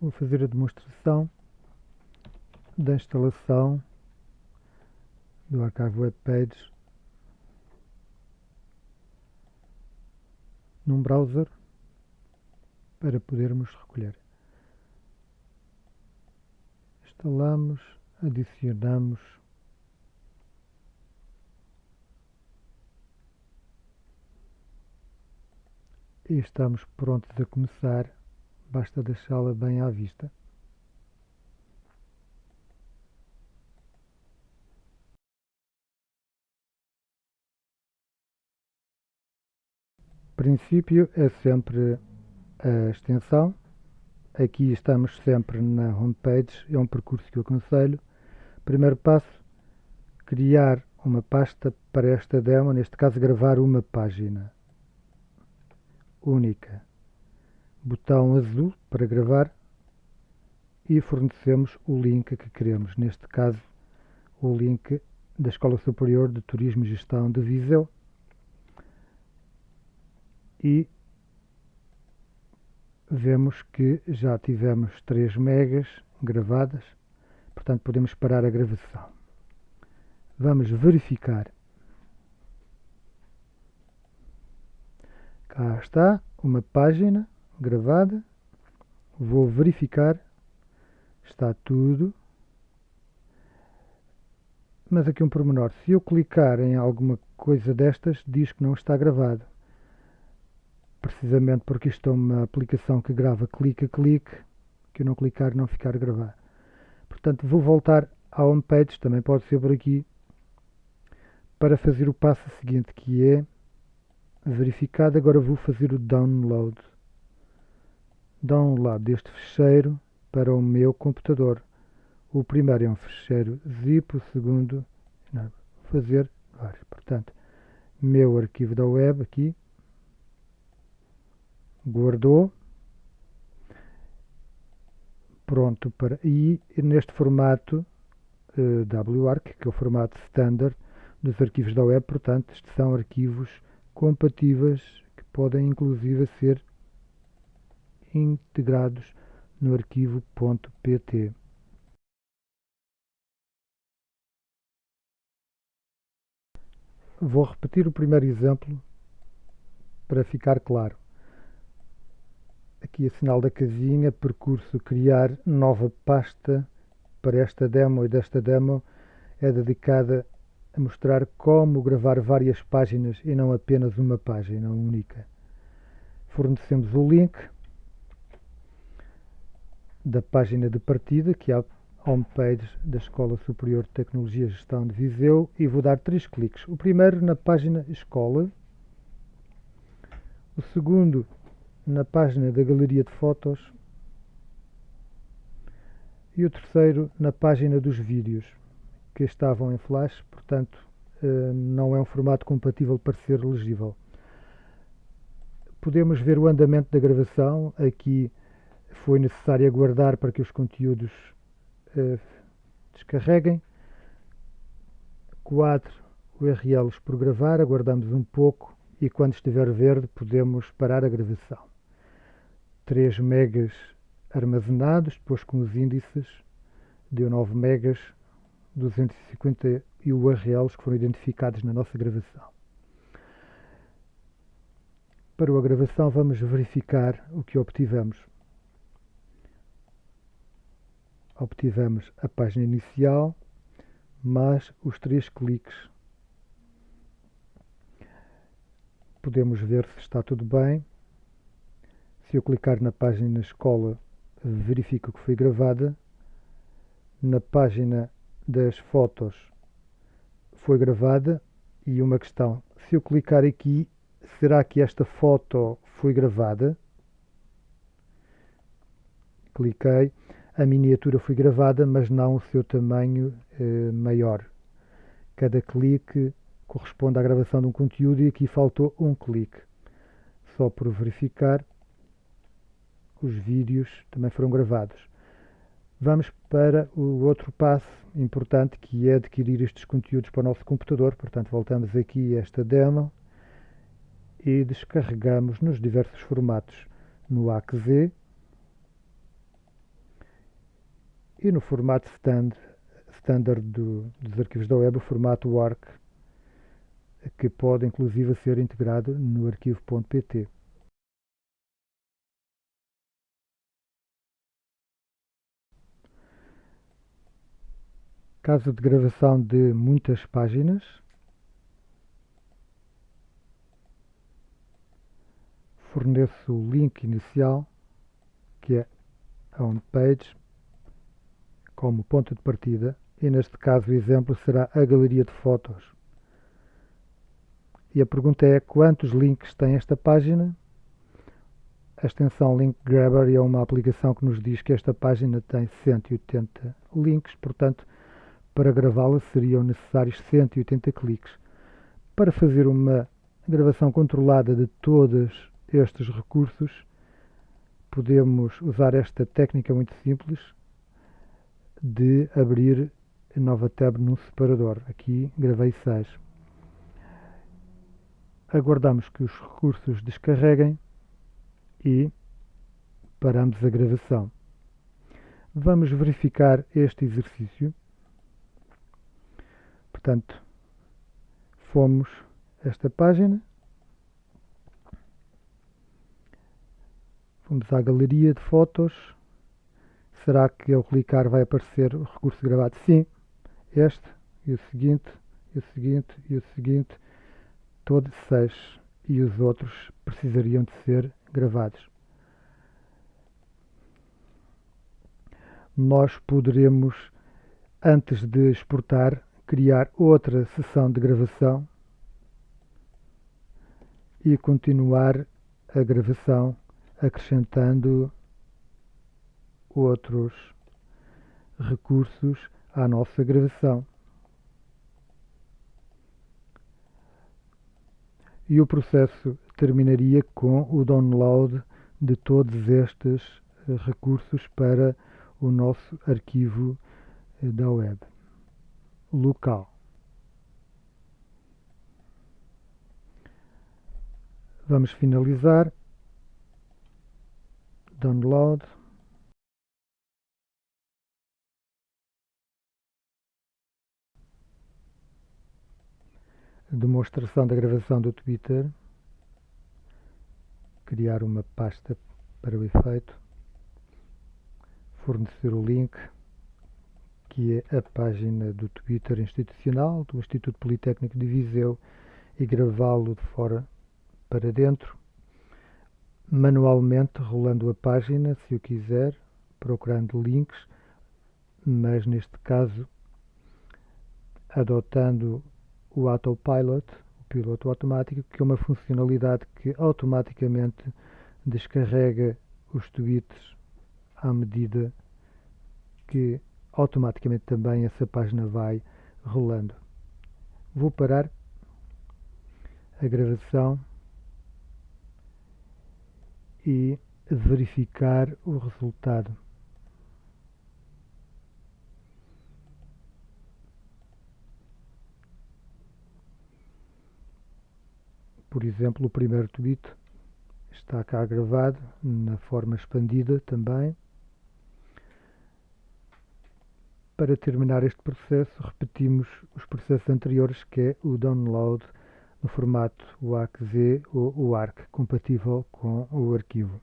Vou fazer a demonstração da instalação do Archive Web Pages num browser para podermos recolher. Instalamos, adicionamos e estamos prontos a começar basta deixá-la bem à vista. Princípio é sempre a extensão. Aqui estamos sempre na homepage, é um percurso que eu aconselho. Primeiro passo, criar uma pasta para esta demo, neste caso gravar uma página única botão azul para gravar e fornecemos o link que queremos, neste caso o link da Escola Superior de Turismo e Gestão de Viseu e vemos que já tivemos 3 megas gravadas, portanto podemos parar a gravação. Vamos verificar. Cá está uma página gravada. Vou verificar. Está tudo. Mas aqui um pormenor. Se eu clicar em alguma coisa destas, diz que não está gravado. Precisamente porque isto é uma aplicação que grava clique clique, que eu não clicar não ficar gravado. Portanto, vou voltar à homepage, também pode ser por aqui, para fazer o passo seguinte, que é verificado. Agora vou fazer o download download deste ficheiro para o meu computador. O primeiro é um ficheiro zip, o segundo não, fazer vários. Portanto, meu arquivo da web aqui, guardou, pronto para e neste formato uh, WARC, que é o formato standard dos arquivos da web, portanto, estes são arquivos compatíveis que podem inclusive ser integrados no arquivo .pt. Vou repetir o primeiro exemplo para ficar claro. Aqui a sinal da casinha, percurso criar nova pasta para esta demo e desta demo é dedicada a mostrar como gravar várias páginas e não apenas uma página única. Fornecemos o link da página de partida, que é a homepage da Escola Superior de Tecnologia e Gestão de Viseu, e vou dar três cliques. O primeiro na página Escola, o segundo na página da Galeria de Fotos e o terceiro na página dos vídeos, que estavam em flash, portanto eh, não é um formato compatível para ser legível. Podemos ver o andamento da gravação aqui foi necessário aguardar para que os conteúdos uh, descarreguem. 4 URLs por gravar, aguardamos um pouco e quando estiver verde podemos parar a gravação. 3 megas armazenados, depois com os índices, deu 9 megas, 250 URLs que foram identificados na nossa gravação. Para a gravação vamos verificar o que obtivemos obtivemos a página inicial mais os três cliques. Podemos ver se está tudo bem. Se eu clicar na página escola, verifico que foi gravada. Na página das fotos foi gravada. E uma questão, se eu clicar aqui, será que esta foto foi gravada? Cliquei a miniatura foi gravada, mas não o seu tamanho eh, maior. Cada clique corresponde à gravação de um conteúdo e aqui faltou um clique. Só por verificar, os vídeos também foram gravados. Vamos para o outro passo importante que é adquirir estes conteúdos para o nosso computador. Portanto, voltamos aqui a esta demo e descarregamos nos diversos formatos no AXZ e no formato stand, standard do, dos arquivos da web, o formato WARC, que pode inclusive ser integrado no arquivo.pt. Caso de gravação de muitas páginas, forneço o link inicial, que é a homepage, como ponto de partida, e neste caso o exemplo será a galeria de fotos. E a pergunta é quantos links tem esta página? A extensão Link Grabber é uma aplicação que nos diz que esta página tem 180 links, portanto, para gravá-la seriam necessários 180 cliques. Para fazer uma gravação controlada de todos estes recursos, podemos usar esta técnica muito simples de abrir nova tab no separador. Aqui gravei 6. Aguardamos que os recursos descarreguem e paramos a gravação. Vamos verificar este exercício. Portanto, fomos esta página, Vamos à galeria de fotos. Será que ao clicar vai aparecer o recurso gravado? Sim. Este e o seguinte, e o seguinte, e o seguinte, todos seis. E os outros precisariam de ser gravados. Nós poderemos, antes de exportar, criar outra sessão de gravação e continuar a gravação acrescentando outros recursos à nossa gravação. E o processo terminaria com o download de todos estes eh, recursos para o nosso arquivo eh, da web local. Vamos finalizar download demonstração da gravação do Twitter criar uma pasta para o efeito fornecer o link que é a página do Twitter institucional do Instituto Politécnico de Viseu e gravá-lo de fora para dentro manualmente rolando a página, se o quiser, procurando links, mas neste caso adotando o Autopilot, o piloto automático, que é uma funcionalidade que automaticamente descarrega os tweets à medida que automaticamente também essa página vai rolando. Vou parar a gravação e verificar o resultado. Por exemplo, o primeiro tweet está cá gravado na forma expandida também. Para terminar este processo, repetimos os processos anteriores, que é o download no formato WAC-Z ou WARC, compatível com o arquivo.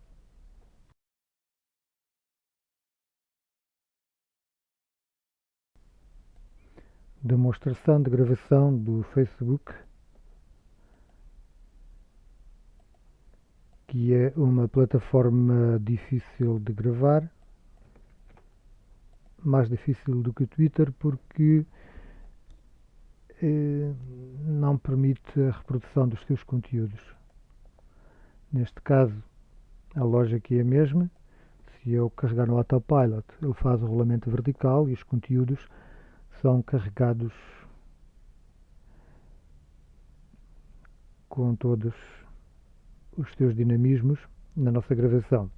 Demonstração de gravação do Facebook, que é uma plataforma difícil de gravar, mais difícil do que o Twitter, porque eh, não permite a reprodução dos seus conteúdos. Neste caso, a lógica é a mesma. Se eu carregar no Autopilot, ele faz o rolamento vertical e os conteúdos são carregados com todos os seus dinamismos na nossa gravação.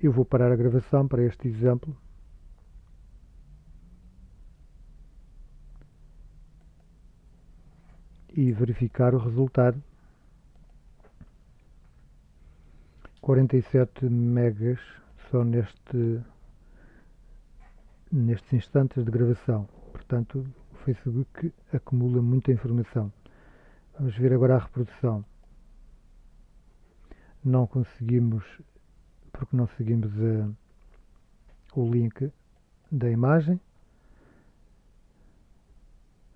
Eu vou parar a gravação para este exemplo. e verificar o resultado 47 megas só neste, nestes instantes de gravação. Portanto, Facebook acumula muita informação. Vamos ver agora a reprodução. Não conseguimos, porque não seguimos a, o link da imagem.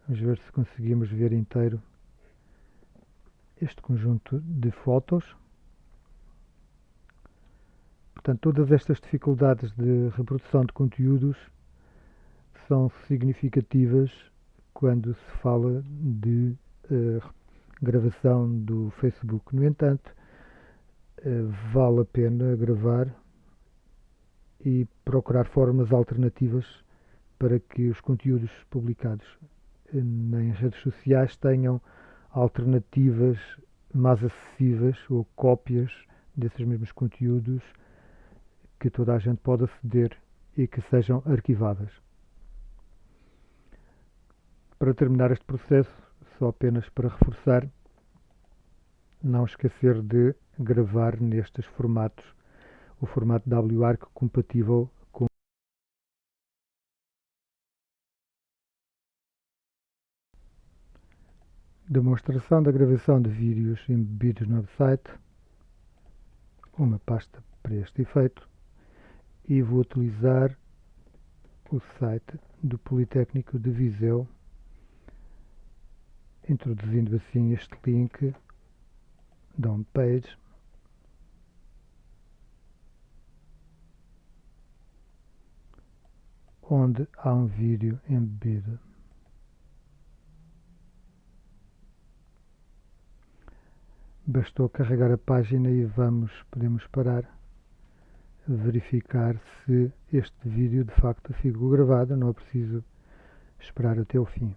Vamos ver se conseguimos ver inteiro este conjunto de fotos. Portanto, todas estas dificuldades de reprodução de conteúdos são significativas quando se fala de uh, gravação do Facebook. No entanto, uh, vale a pena gravar e procurar formas alternativas para que os conteúdos publicados em redes sociais tenham alternativas mais acessíveis ou cópias desses mesmos conteúdos que toda a gente pode aceder e que sejam arquivadas. Para terminar este processo, só apenas para reforçar, não esquecer de gravar nestes formatos, o formato WARC compatível com Demonstração da gravação de vídeos embebidos no website, uma pasta para este efeito e vou utilizar o site do Politécnico de Viseu, introduzindo assim este link da homepage. onde há um vídeo embebido. Bastou carregar a página e vamos, podemos parar verificar se este vídeo de facto ficou gravado, não é preciso esperar até o fim.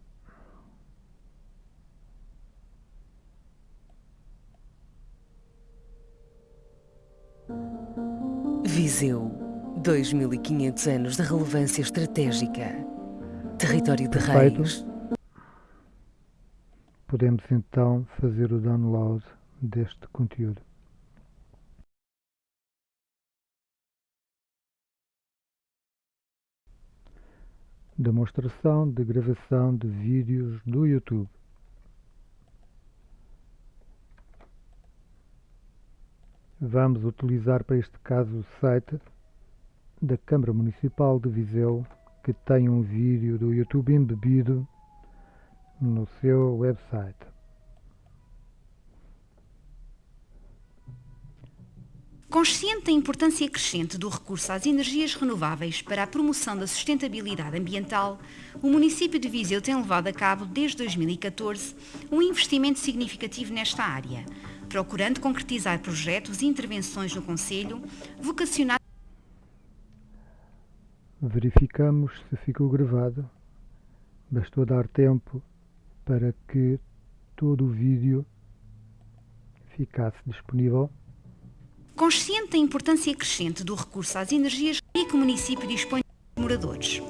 Viseu, 2500 anos de relevância estratégica. Território de Perfeito. reis. Podemos então fazer o download deste conteúdo. Demonstração de gravação de vídeos do YouTube. Vamos utilizar para este caso o site da Câmara Municipal de Viseu, que tem um vídeo do YouTube embebido no seu website. Consciente da importância crescente do recurso às energias renováveis para a promoção da sustentabilidade ambiental, o município de Viseu tem levado a cabo, desde 2014, um investimento significativo nesta área, procurando concretizar projetos e intervenções no Conselho vocacionados Verificamos se ficou gravado. Bastou dar tempo para que todo o vídeo ficasse disponível. Consciente da importância crescente do recurso às energias e que o município dispõe de moradores.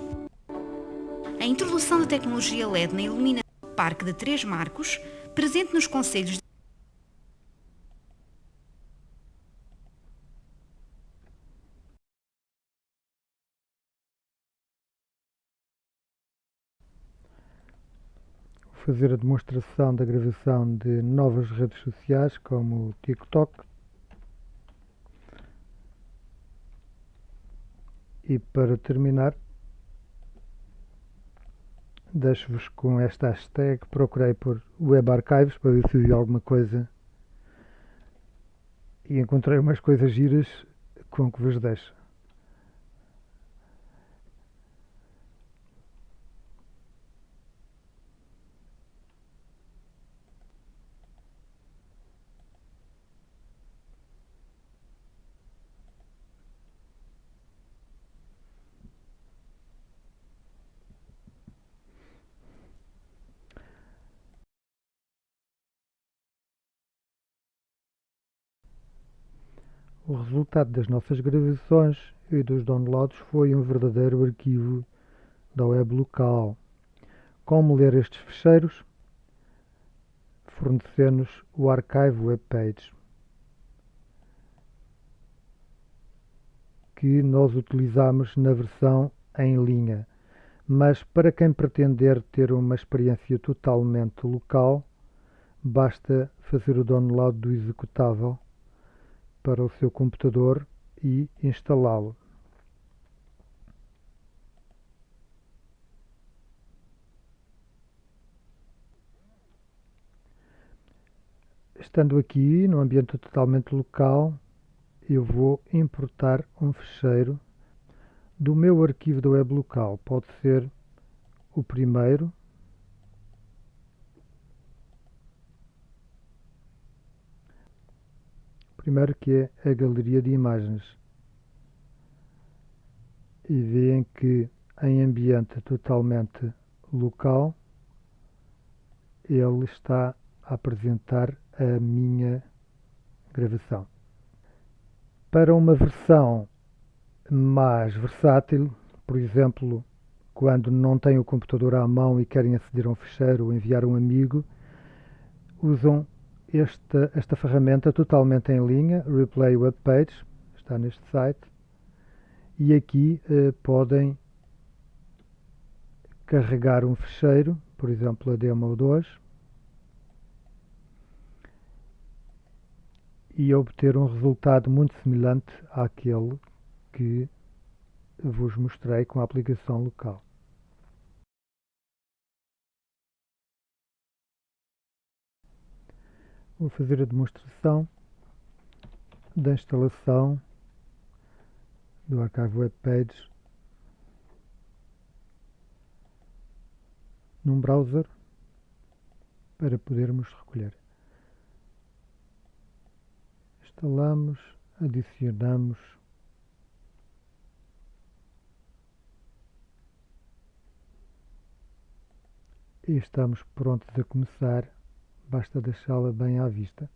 A introdução da tecnologia LED na iluminação do Parque de Três Marcos, presente nos conselhos de fazer a demonstração da gravação de novas redes sociais como o TikTok. E para terminar deixo-vos com esta hashtag. Procurei por Web Archives para ver se vi alguma coisa. E encontrei umas coisas giras com que vos deixo O resultado das nossas gravações e dos downloads foi um verdadeiro arquivo da web local. Como ler estes ficheiros? Fornecendo-nos o Archive Web Page. que nós utilizamos na versão em linha. Mas para quem pretender ter uma experiência totalmente local, basta fazer o download do executável para o seu computador e instalá-lo. Estando aqui no ambiente totalmente local, eu vou importar um fecheiro do meu arquivo da web local. Pode ser o primeiro, primeiro que é a galeria de imagens. E veem que em ambiente totalmente local ele está a apresentar a minha gravação. Para uma versão mais versátil, por exemplo, quando não têm o computador à mão e querem aceder a um fecheiro ou enviar um amigo, usam esta, esta ferramenta totalmente em linha, Replay Web Page, está neste site, e aqui eh, podem carregar um fecheiro, por exemplo a demo 2, e obter um resultado muito semelhante àquele que vos mostrei com a aplicação local. Vou fazer a demonstração da instalação do arquivo Web Pages num browser para podermos recolher. Instalamos, adicionamos e estamos prontos a começar basta deixá-la bem à vista.